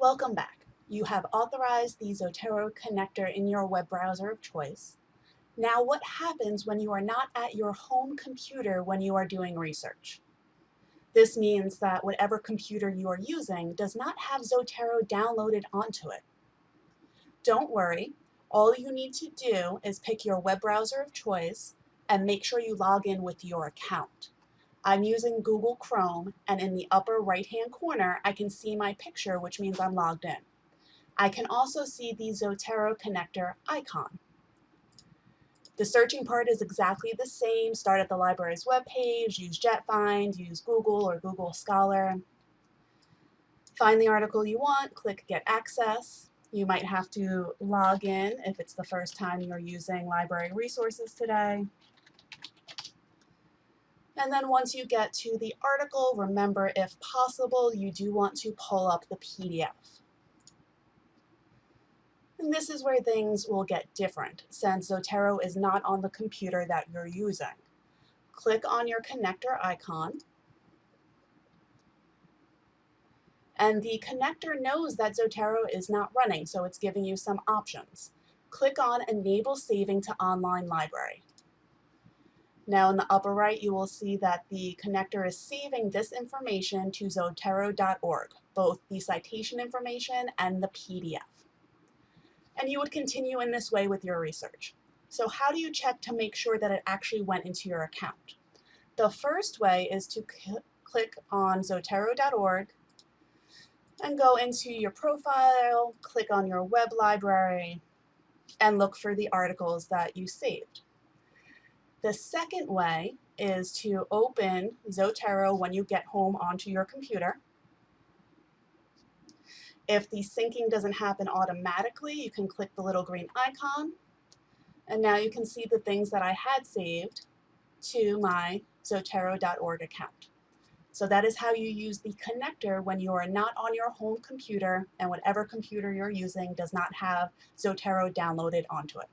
Welcome back. You have authorized the Zotero connector in your web browser of choice. Now what happens when you are not at your home computer when you are doing research? This means that whatever computer you are using does not have Zotero downloaded onto it. Don't worry, all you need to do is pick your web browser of choice and make sure you log in with your account. I'm using Google Chrome and in the upper right hand corner I can see my picture which means I'm logged in. I can also see the Zotero connector icon. The searching part is exactly the same. Start at the library's webpage, use JetFind, use Google or Google Scholar. Find the article you want, click Get Access. You might have to log in if it's the first time you're using library resources today. And then once you get to the article, remember if possible, you do want to pull up the PDF. And this is where things will get different since Zotero is not on the computer that you're using. Click on your connector icon. And the connector knows that Zotero is not running, so it's giving you some options. Click on Enable Saving to Online Library. Now in the upper right, you will see that the connector is saving this information to zotero.org, both the citation information and the PDF. And you would continue in this way with your research. So how do you check to make sure that it actually went into your account? The first way is to click on zotero.org and go into your profile, click on your web library, and look for the articles that you saved. The second way is to open Zotero when you get home onto your computer. If the syncing doesn't happen automatically, you can click the little green icon. And now you can see the things that I had saved to my Zotero.org account. So that is how you use the connector when you are not on your home computer and whatever computer you're using does not have Zotero downloaded onto it.